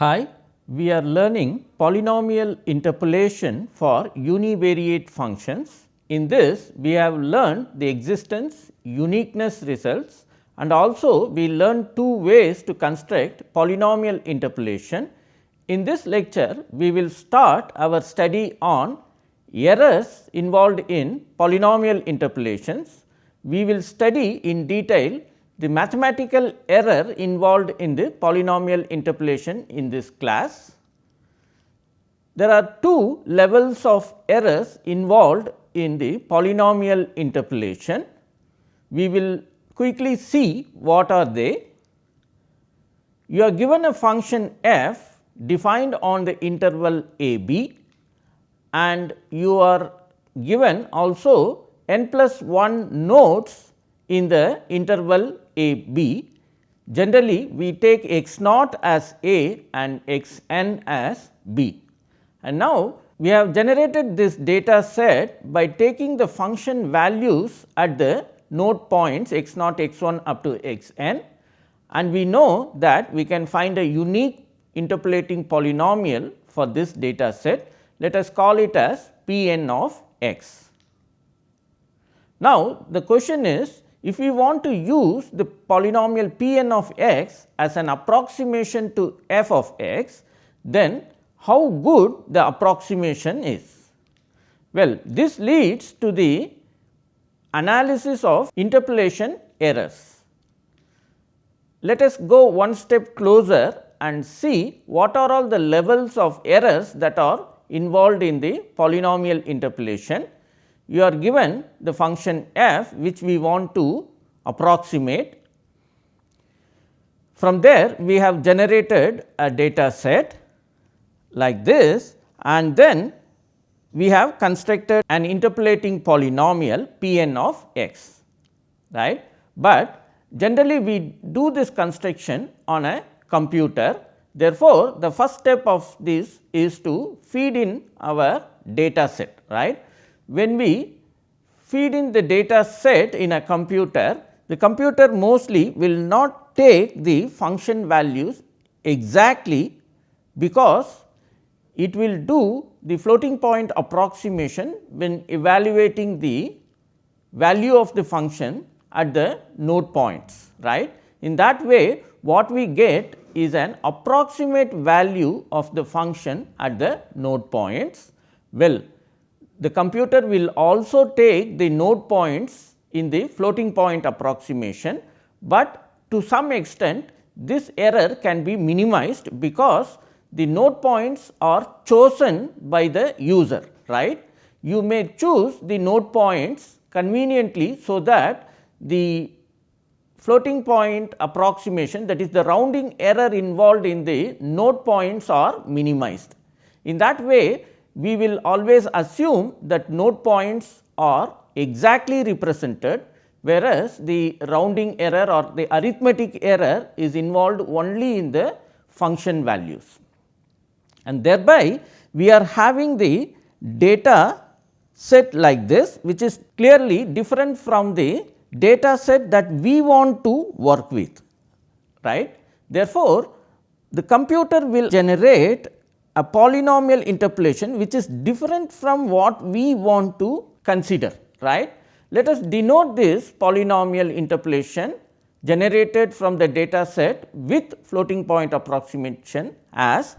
Hi, we are learning polynomial interpolation for univariate functions. In this, we have learned the existence, uniqueness results and also we learned two ways to construct polynomial interpolation. In this lecture, we will start our study on errors involved in polynomial interpolations. We will study in detail the mathematical error involved in the polynomial interpolation in this class. There are two levels of errors involved in the polynomial interpolation. We will quickly see what are they. You are given a function f defined on the interval a b and you are given also n plus 1 nodes in the interval a b. Generally, we take x naught as a and x n as b. And now, we have generated this data set by taking the function values at the node points x naught x 1 up to x n and we know that we can find a unique interpolating polynomial for this data set. Let us call it as p n of x. Now, the question is if we want to use the polynomial p n of x as an approximation to f of x, then how good the approximation is? Well, this leads to the analysis of interpolation errors. Let us go one step closer and see what are all the levels of errors that are involved in the polynomial interpolation you are given the function f which we want to approximate. From there we have generated a data set like this and then we have constructed an interpolating polynomial p n of x right. But generally we do this construction on a computer therefore, the first step of this is to feed in our data set right when we feed in the data set in a computer, the computer mostly will not take the function values exactly because it will do the floating point approximation when evaluating the value of the function at the node points right. In that way what we get is an approximate value of the function at the node points. Well, the computer will also take the node points in the floating point approximation, but to some extent this error can be minimized because the node points are chosen by the user right. You may choose the node points conveniently, so that the floating point approximation that is the rounding error involved in the node points are minimized. In that way we will always assume that node points are exactly represented, whereas the rounding error or the arithmetic error is involved only in the function values. And thereby, we are having the data set like this, which is clearly different from the data set that we want to work with. right? Therefore, the computer will generate a polynomial interpolation which is different from what we want to consider right. Let us denote this polynomial interpolation generated from the data set with floating point approximation as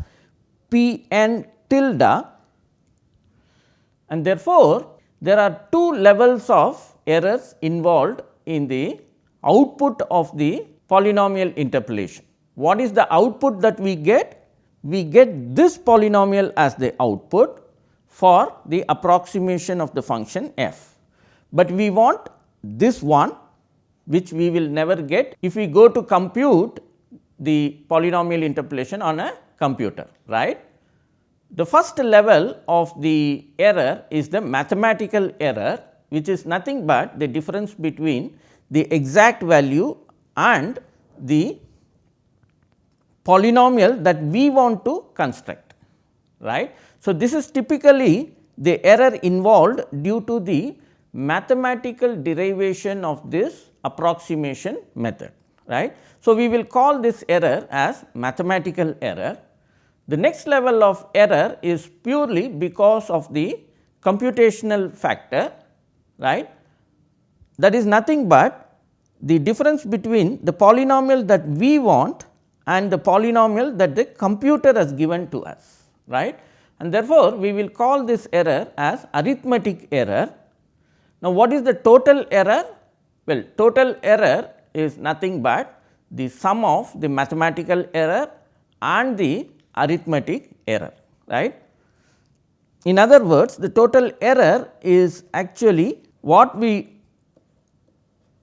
p n tilde and therefore, there are two levels of errors involved in the output of the polynomial interpolation. What is the output that we get? We get this polynomial as the output for the approximation of the function f. But we want this one which we will never get if we go to compute the polynomial interpolation on a computer right. The first level of the error is the mathematical error which is nothing but the difference between the exact value and the polynomial that we want to construct right. So, this is typically the error involved due to the mathematical derivation of this approximation method right. So, we will call this error as mathematical error The next level of error is purely because of the computational factor right that is nothing but the difference between the polynomial that we want and the polynomial that the computer has given to us right and therefore, we will call this error as arithmetic error. Now, what is the total error? Well, total error is nothing but the sum of the mathematical error and the arithmetic error right. In other words, the total error is actually what we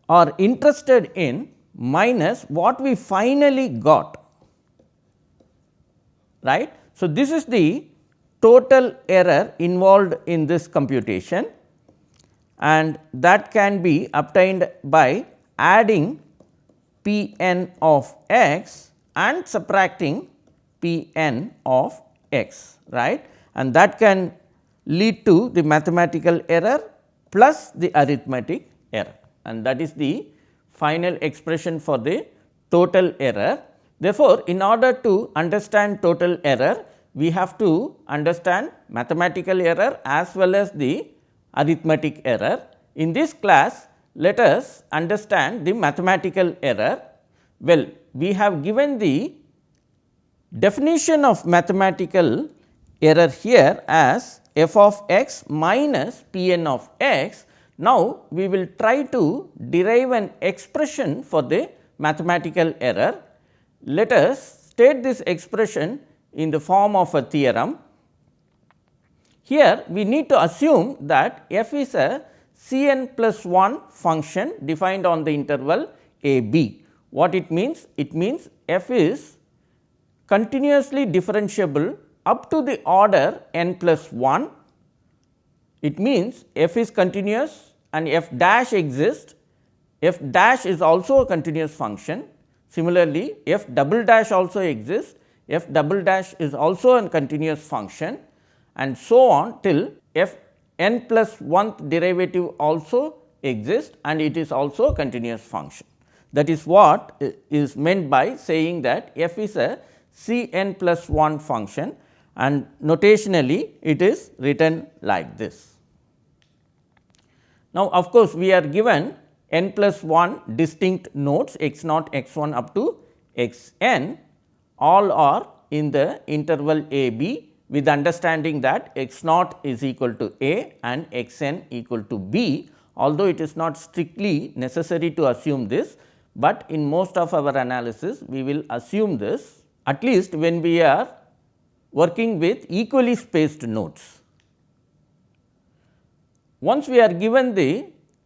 are interested in minus what we finally got right. So, this is the total error involved in this computation and that can be obtained by adding p n of x and subtracting p n of x right and that can lead to the mathematical error plus the arithmetic error and that is the final expression for the total error. Therefore, in order to understand total error we have to understand mathematical error as well as the arithmetic error. In this class, let us understand the mathematical error. Well, we have given the definition of mathematical error here as f of x minus p n of x. Now, we will try to derive an expression for the mathematical error. Let us state this expression in the form of a theorem. Here we need to assume that f is a c n plus 1 function defined on the interval a b. What it means? It means f is continuously differentiable up to the order n plus 1. It means f is continuous and f dash exists, f dash is also a continuous function. Similarly, f double dash also exists f double dash is also a continuous function and so on till f n plus 1th derivative also exists and it is also a continuous function. That is what is meant by saying that f is a c n plus 1 function and notationally it is written like this. Now, of course, we are given n plus 1 distinct nodes x naught x 1 up to x n all are in the interval a b with understanding that x naught is equal to a and x n equal to b although it is not strictly necessary to assume this, but in most of our analysis we will assume this at least when we are working with equally spaced nodes. Once we are given the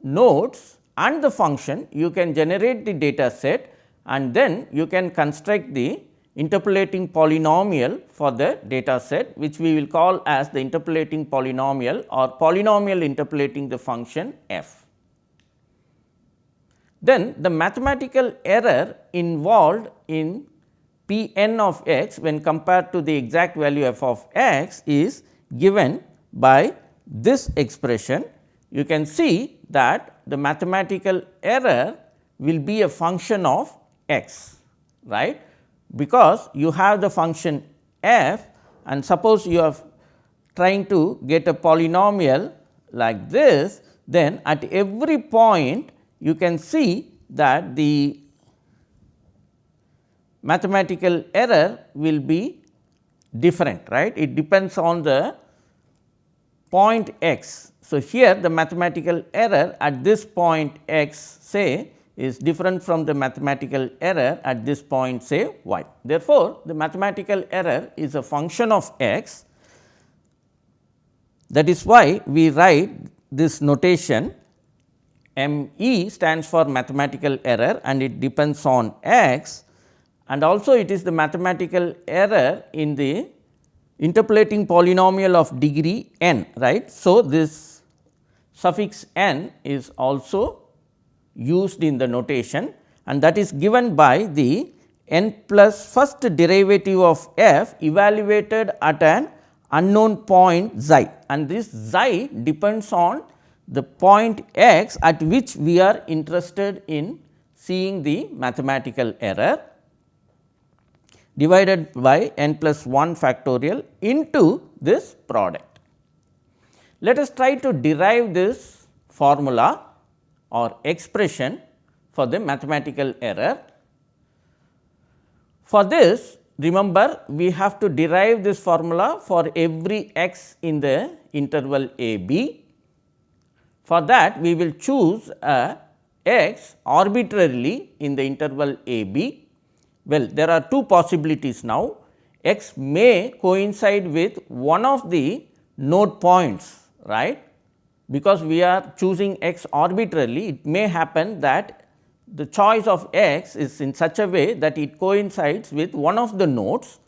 nodes and the function you can generate the data set and then you can construct the interpolating polynomial for the data set which we will call as the interpolating polynomial or polynomial interpolating the function f. Then the mathematical error involved in p n of x when compared to the exact value f of x is given by this expression. You can see that the mathematical error will be a function of x right because you have the function f and suppose you are trying to get a polynomial like this, then at every point you can see that the mathematical error will be different right. It depends on the point x. So, here the mathematical error at this point x say is different from the mathematical error at this point say y. Therefore, the mathematical error is a function of x that is why we write this notation m e stands for mathematical error and it depends on x and also it is the mathematical error in the interpolating polynomial of degree n right. So, this suffix n is also used in the notation and that is given by the n plus first derivative of f evaluated at an unknown point xi and this xi depends on the point x at which we are interested in seeing the mathematical error. Divided by n plus 1 factorial into this product. Let us try to derive this formula or expression for the mathematical error. For this remember we have to derive this formula for every x in the interval a b. For that we will choose a x arbitrarily in the interval a b well, there are two possibilities now. X may coincide with one of the node points right? Because we are choosing x arbitrarily it may happen that the choice of x is in such a way that it coincides with one of the nodes.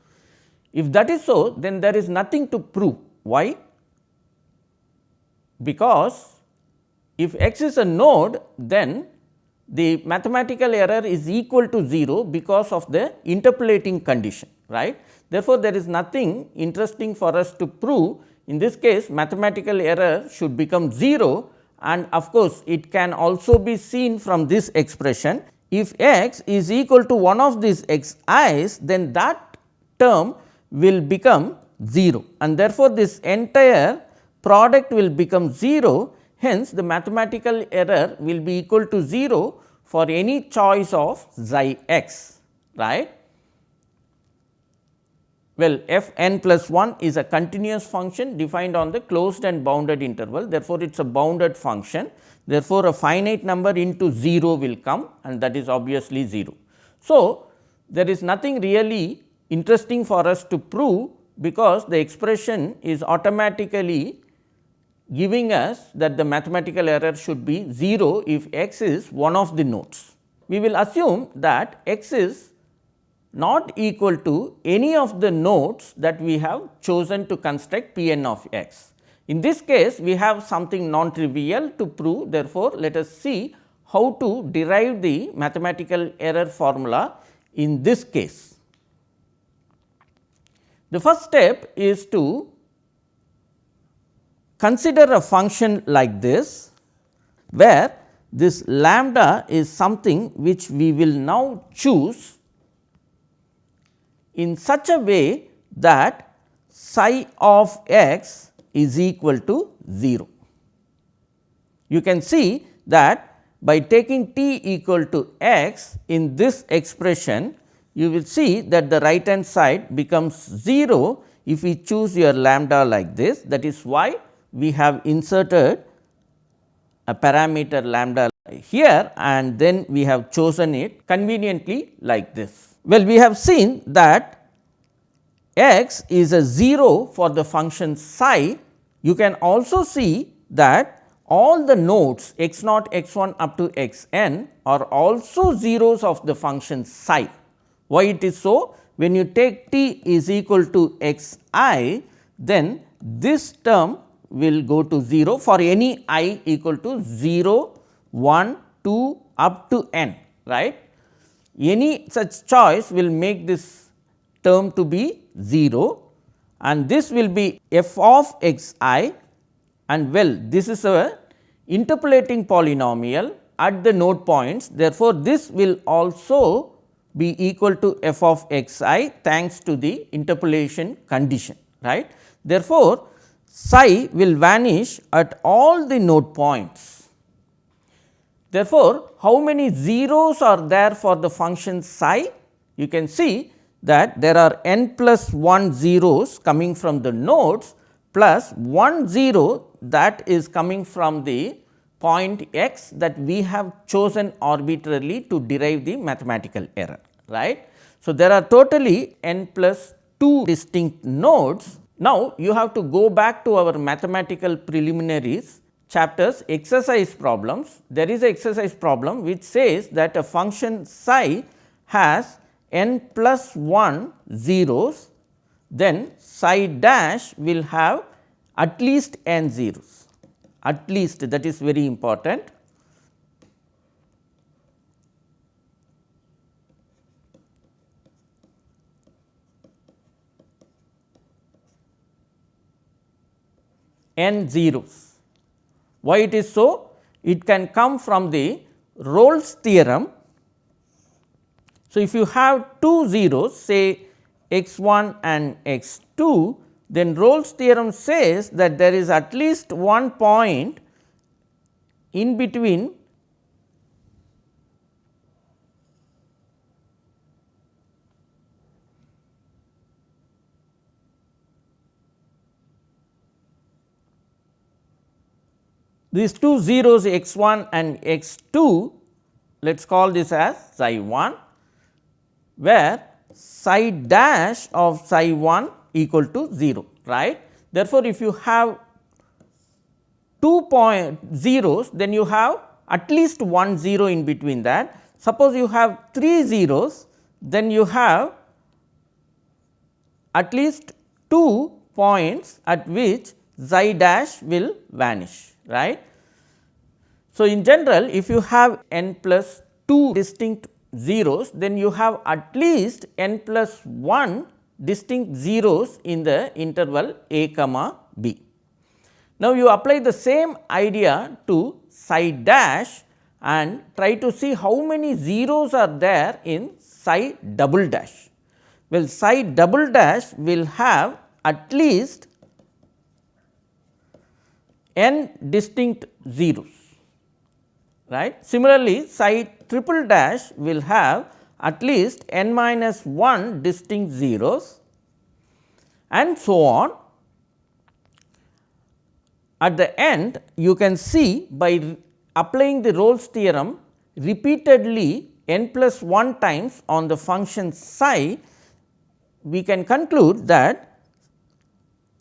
If that is so then there is nothing to prove. Why? Because if x is a node then the mathematical error is equal to 0 because of the interpolating condition right. Therefore, there is nothing interesting for us to prove in this case mathematical error should become 0 and of course, it can also be seen from this expression if x is equal to one of these x i's then that term will become 0 and therefore, this entire product will become 0 hence the mathematical error will be equal to 0 for any choice of xi x right. Well, f n plus 1 is a continuous function defined on the closed and bounded interval therefore, it is a bounded function therefore, a finite number into 0 will come and that is obviously 0. So, there is nothing really interesting for us to prove because the expression is automatically giving us that the mathematical error should be 0 if x is one of the nodes. We will assume that x is not equal to any of the nodes that we have chosen to construct P n of x. In this case, we have something non trivial to prove therefore, let us see how to derive the mathematical error formula in this case. The first step is to Consider a function like this, where this lambda is something which we will now choose in such a way that psi of x is equal to 0. You can see that by taking t equal to x in this expression, you will see that the right hand side becomes 0 if we choose your lambda like this. That is why we have inserted a parameter lambda here and then we have chosen it conveniently like this. Well, we have seen that x is a 0 for the function psi. You can also see that all the nodes x naught x 1 up to x n are also zeros of the function psi. Why it is so? When you take t is equal to x i, then this term will go to 0 for any i equal to 0, 1, 2 up to n right. Any such choice will make this term to be 0 and this will be f of x i and well this is a interpolating polynomial at the node points therefore, this will also be equal to f of x i thanks to the interpolation condition right. Therefore, psi will vanish at all the node points. Therefore, how many zeros are there for the function psi? You can see that there are n plus 1 zeros coming from the nodes plus 1 zero that is coming from the point x that we have chosen arbitrarily to derive the mathematical error right. So, there are totally n plus 2 distinct nodes now, you have to go back to our mathematical preliminaries chapters exercise problems. There is a exercise problem which says that a function psi has n plus 1 zeros, then psi dash will have at least n zeros, at least that is very important. N zeros. Why it is so? It can come from the Rolle's theorem. So, if you have two zeros say x 1 and x 2, then Rolle's theorem says that there is at least one point in between these two zeros x 1 and x 2 let us call this as psi 1 where psi dash of psi 1 equal to 0 right. Therefore, if you have two point zeros then you have at least one zero in between that. Suppose you have three zeros then you have at least two points at which psi dash will vanish right. So, in general if you have n plus 2 distinct zeros then you have at least n plus 1 distinct zeros in the interval a comma b. Now, you apply the same idea to psi dash and try to see how many zeros are there in psi double dash. Well, psi double dash will have at least n distinct zeros right. Similarly, psi triple dash will have at least n minus 1 distinct zeros and so on. At the end you can see by applying the Rolle's theorem repeatedly n plus 1 times on the function psi, we can conclude that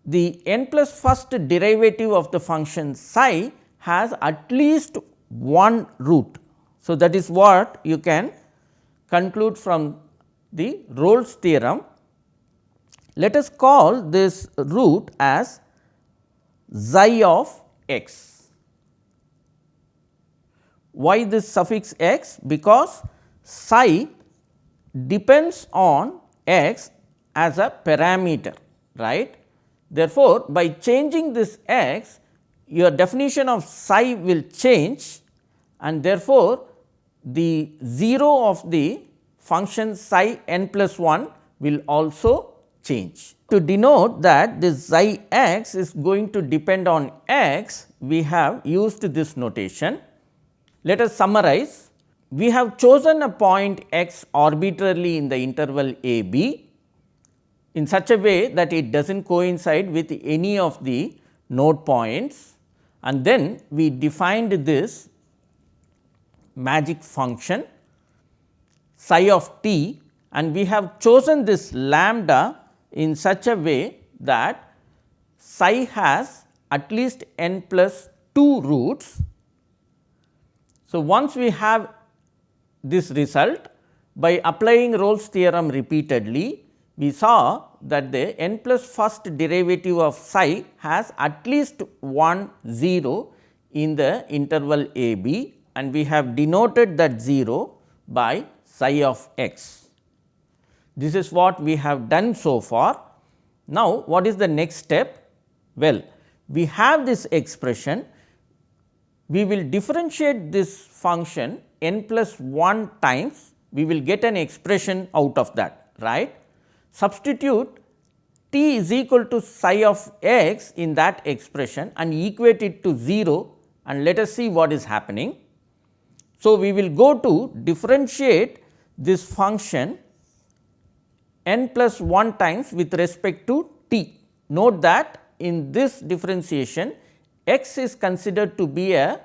the n plus first derivative of the function psi has at least one root. So, that is what you can conclude from the Rolle's theorem. Let us call this root as xi of x. Why this suffix x? Because psi depends on x as a parameter right. Therefore, by changing this x your definition of psi will change and therefore, the 0 of the function psi n plus 1 will also change. To denote that this xi x is going to depend on x, we have used this notation. Let us summarize. We have chosen a point x arbitrarily in the interval a b in such a way that it does not coincide with any of the node points and then we defined this magic function psi of t and we have chosen this lambda in such a way that psi has at least n plus 2 roots. So, once we have this result by applying Rolle's theorem repeatedly, we saw that the n plus first derivative of psi has at least one 0 in the interval a b and we have denoted that 0 by xi of x. This is what we have done so far. Now, what is the next step? Well, we have this expression, we will differentiate this function n plus 1 times, we will get an expression out of that, right. Substitute t is equal to xi of x in that expression and equate it to 0 and let us see what is happening. So, we will go to differentiate this function n plus 1 times with respect to t. Note that in this differentiation x is considered to be a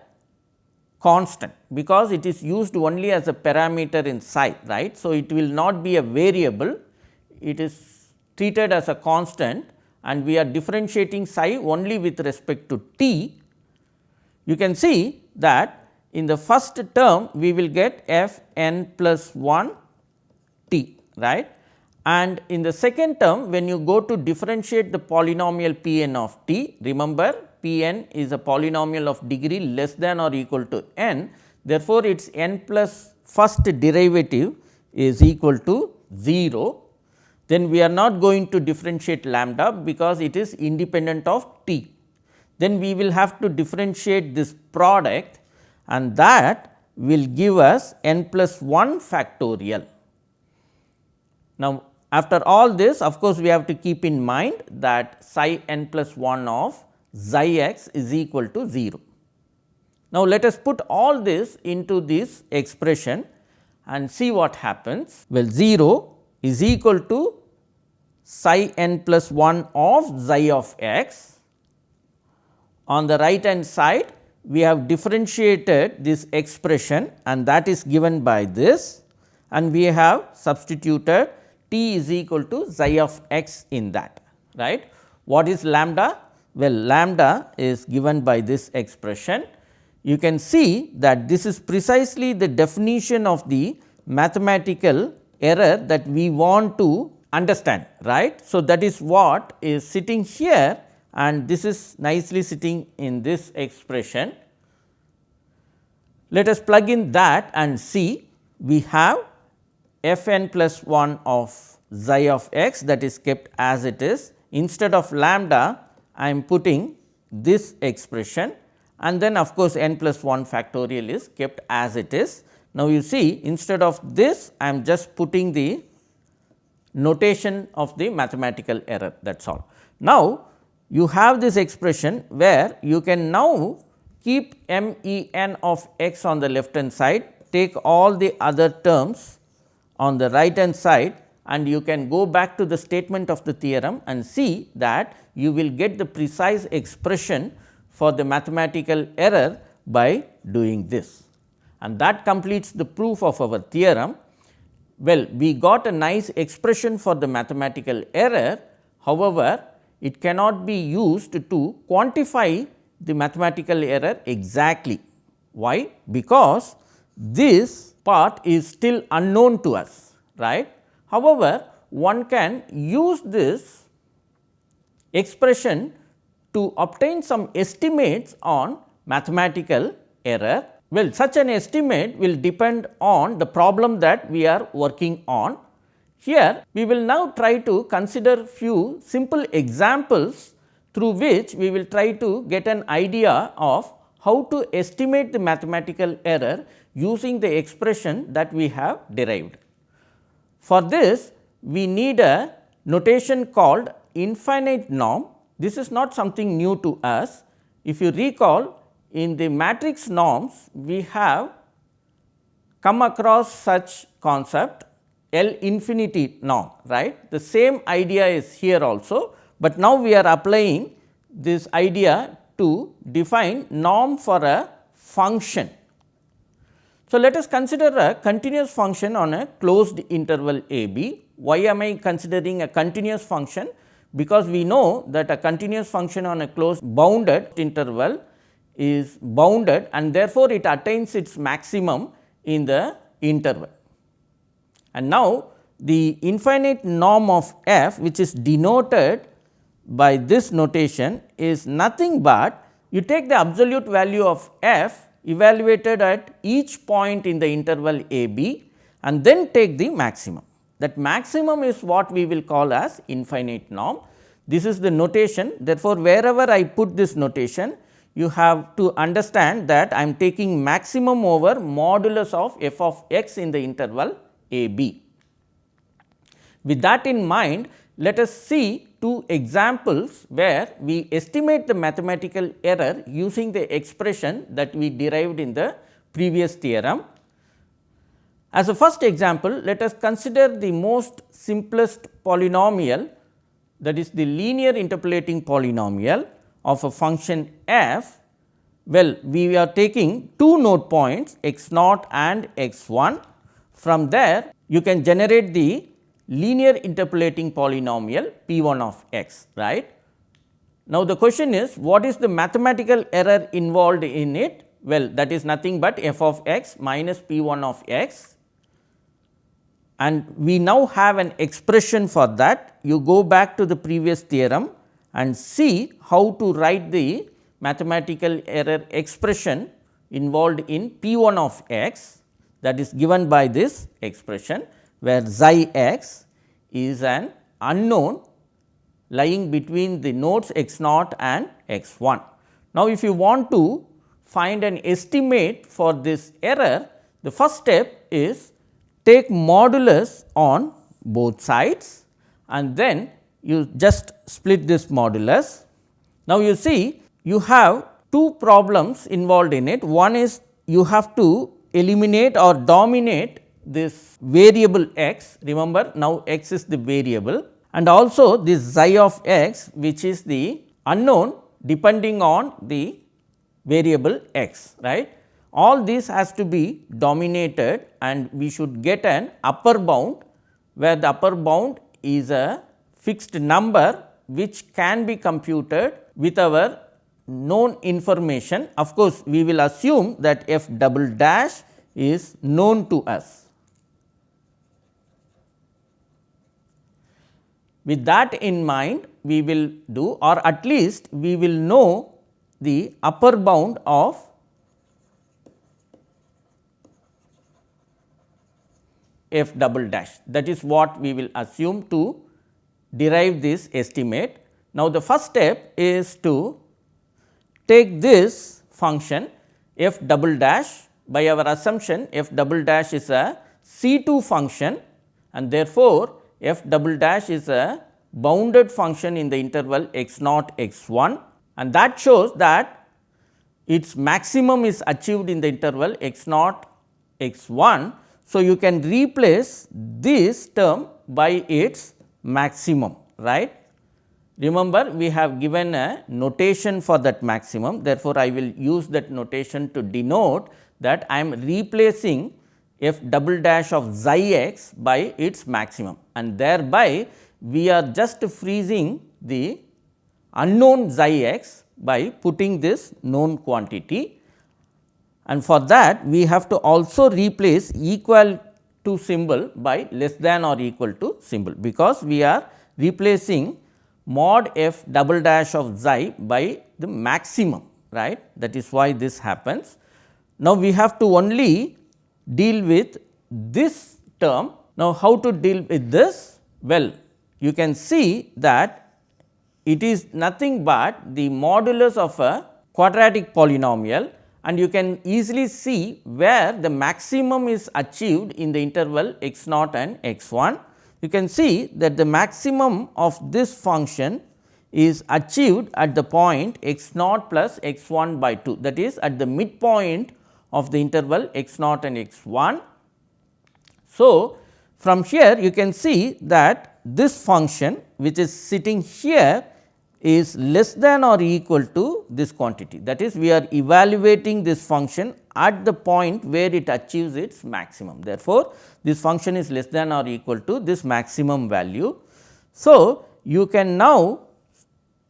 constant because it is used only as a parameter in psi right. So, it will not be a variable it is treated as a constant and we are differentiating psi only with respect to t. You can see that in the first term we will get f n plus 1 t right? And in the second term when you go to differentiate the polynomial p n of t remember p n is a polynomial of degree less than or equal to n. Therefore, its n plus first derivative is equal to 0 then we are not going to differentiate lambda because it is independent of t. Then we will have to differentiate this product and that will give us n plus 1 factorial. Now, after all this of course, we have to keep in mind that psi n plus 1 of xi x is equal to 0. Now, let us put all this into this expression and see what happens. Well, 0 is equal to psi n plus 1 of xi of x. On the right hand side, we have differentiated this expression and that is given by this and we have substituted t is equal to xi of x in that right. What is lambda? Well, lambda is given by this expression. You can see that this is precisely the definition of the mathematical error that we want to understand right. So, that is what is sitting here and this is nicely sitting in this expression. Let us plug in that and see we have f n plus 1 of xi of x that is kept as it is instead of lambda I am putting this expression and then of course, n plus 1 factorial is kept as it is. Now, you see instead of this I am just putting the notation of the mathematical error that is all. Now, you have this expression where you can now keep m e n of x on the left hand side, take all the other terms on the right hand side and you can go back to the statement of the theorem and see that you will get the precise expression for the mathematical error by doing this. And that completes the proof of our theorem. Well, we got a nice expression for the mathematical error. However, it cannot be used to quantify the mathematical error exactly. Why? Because this part is still unknown to us, right. However, one can use this expression to obtain some estimates on mathematical error. Well, such an estimate will depend on the problem that we are working on. Here, we will now try to consider few simple examples through which we will try to get an idea of how to estimate the mathematical error using the expression that we have derived. For this we need a notation called infinite norm. This is not something new to us. If you recall in the matrix norms we have come across such concept L infinity norm right. The same idea is here also, but now we are applying this idea to define norm for a function so, let us consider a continuous function on a closed interval a b. Why am I considering a continuous function? Because we know that a continuous function on a closed bounded interval is bounded and therefore, it attains its maximum in the interval. And now, the infinite norm of f which is denoted by this notation is nothing but you take the absolute value of f evaluated at each point in the interval a b and then take the maximum. That maximum is what we will call as infinite norm. This is the notation therefore, wherever I put this notation you have to understand that I am taking maximum over modulus of f of x in the interval a b. With that in mind, let us see two examples where we estimate the mathematical error using the expression that we derived in the previous theorem. As a first example, let us consider the most simplest polynomial that is the linear interpolating polynomial of a function f. Well, we are taking two node points x naught and x 1. From there, you can generate the linear interpolating polynomial p 1 of x right. Now, the question is what is the mathematical error involved in it? Well, that is nothing but f of x minus p 1 of x and we now have an expression for that. You go back to the previous theorem and see how to write the mathematical error expression involved in p 1 of x that is given by this expression where xi x is an unknown lying between the nodes x naught and x 1. Now, if you want to find an estimate for this error, the first step is take modulus on both sides and then you just split this modulus. Now, you see you have two problems involved in it. One is you have to eliminate or dominate this variable x, remember now x is the variable and also this xi of x which is the unknown depending on the variable x right. All this has to be dominated and we should get an upper bound where the upper bound is a fixed number which can be computed with our known information. Of course, we will assume that f double dash is known to us. With that in mind, we will do or at least we will know the upper bound of f double dash that is what we will assume to derive this estimate. Now, the first step is to take this function f double dash by our assumption f double dash is a C 2 function and therefore, f double dash is a bounded function in the interval x naught x 1 and that shows that its maximum is achieved in the interval x naught x 1. So, you can replace this term by its maximum right. Remember we have given a notation for that maximum. Therefore, I will use that notation to denote that I am replacing f double dash of xi x by its maximum. And thereby we are just freezing the unknown xi x by putting this known quantity. And for that we have to also replace equal to symbol by less than or equal to symbol because we are replacing mod f double dash of xi by the maximum right that is why this happens. Now, we have to only deal with this term. Now, how to deal with this? Well, you can see that it is nothing but the modulus of a quadratic polynomial and you can easily see where the maximum is achieved in the interval x naught and x 1. You can see that the maximum of this function is achieved at the point x naught plus x 1 by 2 that is at the midpoint of the interval x naught and x 1. So, from here you can see that this function which is sitting here is less than or equal to this quantity. That is we are evaluating this function at the point where it achieves its maximum. Therefore, this function is less than or equal to this maximum value. So, you can now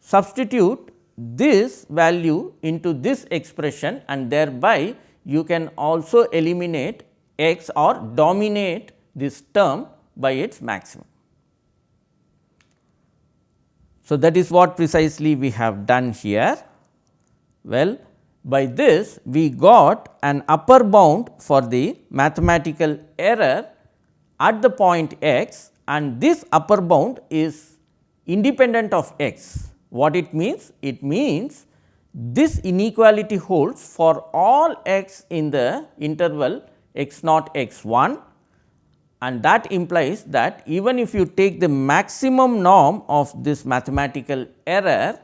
substitute this value into this expression and thereby you can also eliminate x or dominate this term by its maximum. So, that is what precisely we have done here. Well, by this we got an upper bound for the mathematical error at the point x and this upper bound is independent of x. What it means? It means this inequality holds for all x in the interval x naught x 1 and that implies that even if you take the maximum norm of this mathematical error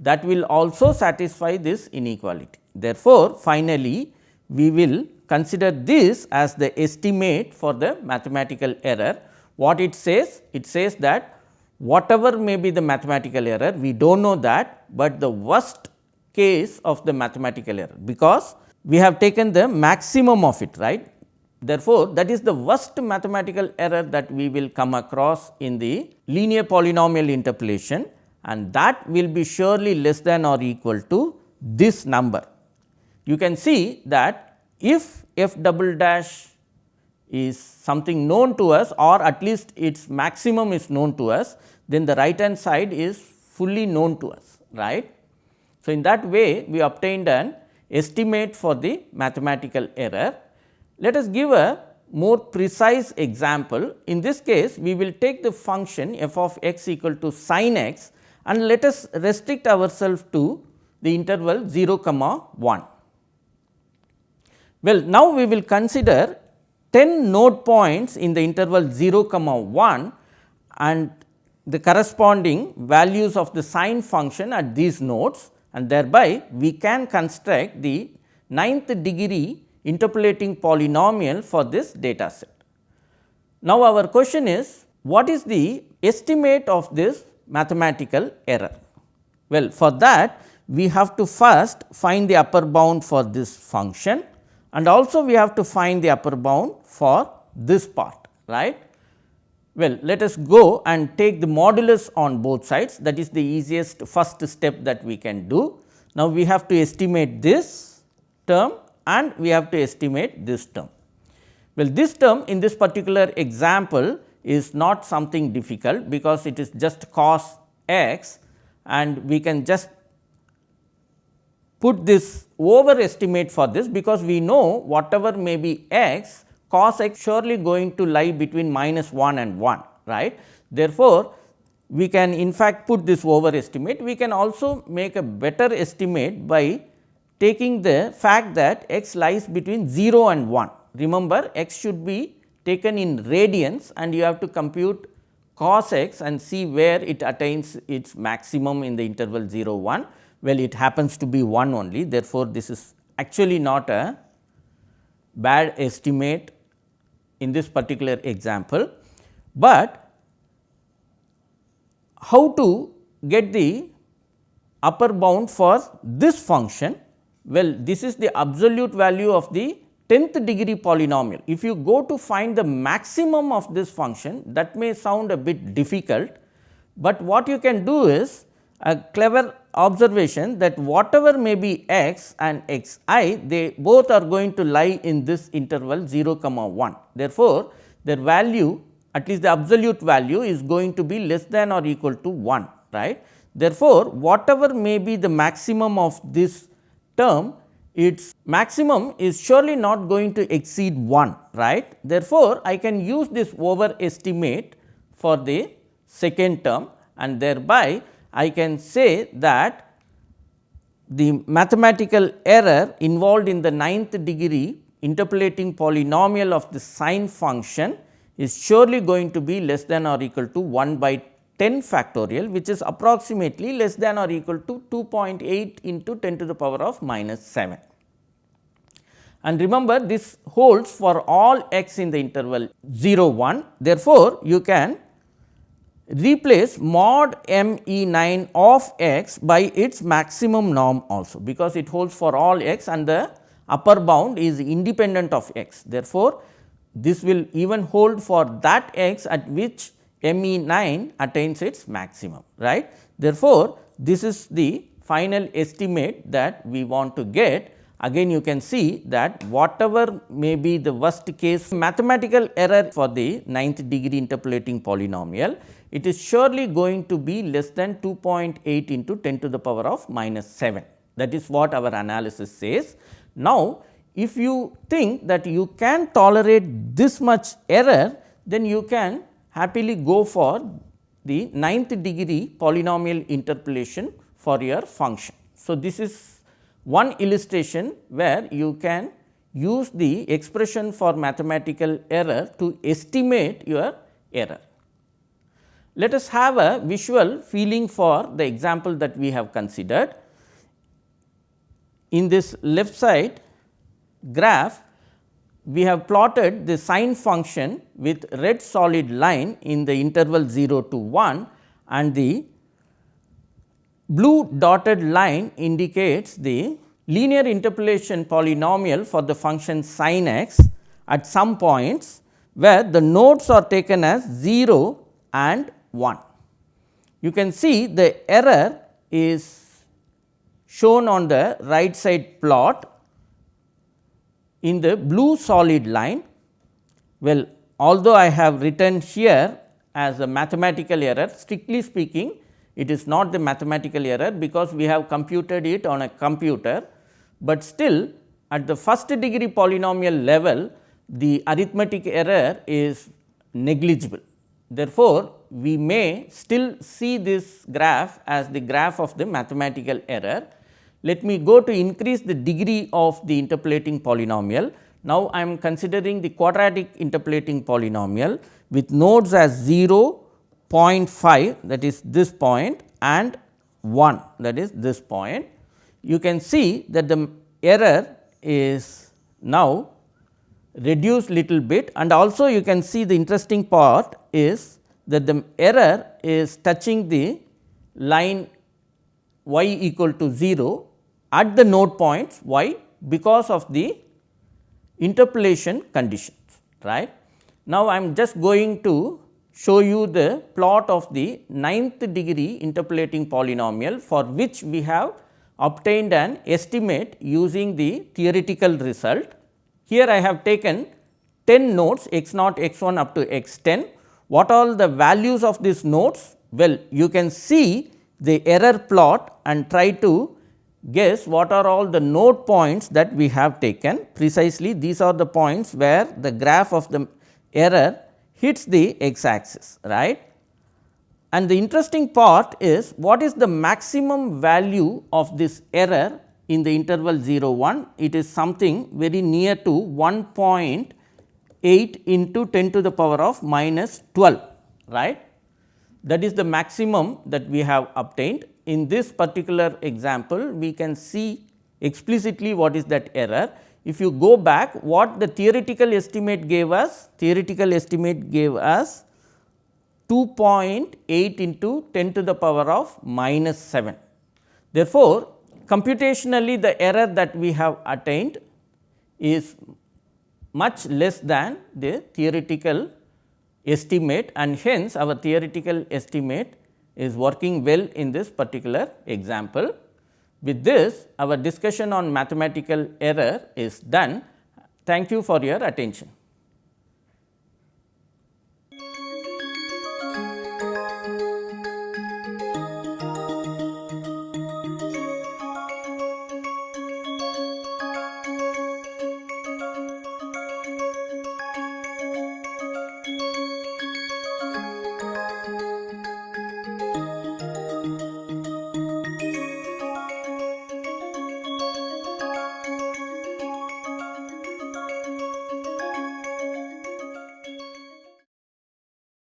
that will also satisfy this inequality. Therefore, finally, we will consider this as the estimate for the mathematical error. What it says? It says that whatever may be the mathematical error, we do not know that, but the worst case of the mathematical error, because we have taken the maximum of it right. Therefore, that is the worst mathematical error that we will come across in the linear polynomial interpolation and that will be surely less than or equal to this number. You can see that if f double dash is something known to us or at least its maximum is known to us, then the right hand side is fully known to us right. So, in that way we obtained an estimate for the mathematical error. Let us give a more precise example. In this case, we will take the function f of x equal to sin x and let us restrict ourselves to the interval 0 comma 1. Well, now we will consider 10 node points in the interval 0 comma 1 and the corresponding values of the sine function at these nodes and thereby we can construct the ninth degree interpolating polynomial for this data set. Now, our question is what is the estimate of this mathematical error? Well, for that we have to first find the upper bound for this function and also we have to find the upper bound for this part right. Well, let us go and take the modulus on both sides that is the easiest first step that we can do. Now, we have to estimate this term and we have to estimate this term. Well, this term in this particular example is not something difficult because it is just cos x and we can just put this overestimate for this because we know whatever may be x cos x surely going to lie between minus 1 and 1 right. Therefore, we can in fact put this overestimate we can also make a better estimate by taking the fact that x lies between 0 and 1 remember x should be taken in radians and you have to compute cos x and see where it attains its maximum in the interval 0 1. Well, it happens to be 1 only therefore, this is actually not a bad estimate in this particular example, but how to get the upper bound for this function? Well, this is the absolute value of the 10th degree polynomial. If you go to find the maximum of this function that may sound a bit difficult, but what you can do is a clever observation that whatever may be x and x i they both are going to lie in this interval 0 comma 1. Therefore, their value at least the absolute value is going to be less than or equal to 1 right. Therefore, whatever may be the maximum of this term its maximum is surely not going to exceed 1 right. Therefore, I can use this overestimate for the second term and thereby I can say that the mathematical error involved in the ninth degree interpolating polynomial of the sine function is surely going to be less than or equal to 1 by 10 factorial which is approximately less than or equal to 2.8 into 10 to the power of minus 7. And remember this holds for all x in the interval 0 1. Therefore, you can replace mod m e 9 of x by its maximum norm also because it holds for all x and the upper bound is independent of x. Therefore, this will even hold for that x at which m e 9 attains its maximum right. Therefore, this is the final estimate that we want to get again you can see that whatever may be the worst case mathematical error for the ninth degree interpolating polynomial it is surely going to be less than 2.8 into 10 to the power of minus 7 that is what our analysis says. Now, if you think that you can tolerate this much error then you can happily go for the ninth degree polynomial interpolation for your function. So, this is one illustration where you can use the expression for mathematical error to estimate your error. Let us have a visual feeling for the example that we have considered. In this left side graph, we have plotted the sine function with red solid line in the interval 0 to 1 and the blue dotted line indicates the linear interpolation polynomial for the function sin x at some points where the nodes are taken as 0 and 1. You can see the error is shown on the right side plot in the blue solid line. Well, although I have written here as a mathematical error, strictly speaking it is not the mathematical error because we have computed it on a computer, but still at the first degree polynomial level the arithmetic error is negligible. Therefore, we may still see this graph as the graph of the mathematical error. Let me go to increase the degree of the interpolating polynomial. Now, I am considering the quadratic interpolating polynomial with nodes as 0, 0.5 that is this point and 1 that is this point. You can see that the error is now reduced little bit and also you can see the interesting part is that the error is touching the line y equal to 0 at the node points Why? because of the interpolation conditions right. Now, I am just going to show you the plot of the ninth degree interpolating polynomial for which we have obtained an estimate using the theoretical result. Here I have taken 10 nodes x naught x 1 up to x 10. What are the values of these nodes? Well, you can see the error plot and try to guess what are all the node points that we have taken precisely these are the points where the graph of the error hits the x axis right. And the interesting part is what is the maximum value of this error in the interval 0 1 it is something very near to 1.8 into 10 to the power of minus 12 right that is the maximum that we have obtained. In this particular example, we can see explicitly what is that error. If you go back what the theoretical estimate gave us, theoretical estimate gave us 2.8 into 10 to the power of minus 7. Therefore, computationally the error that we have attained is much less than the theoretical estimate and hence our theoretical estimate is working well in this particular example. With this our discussion on mathematical error is done. Thank you for your attention.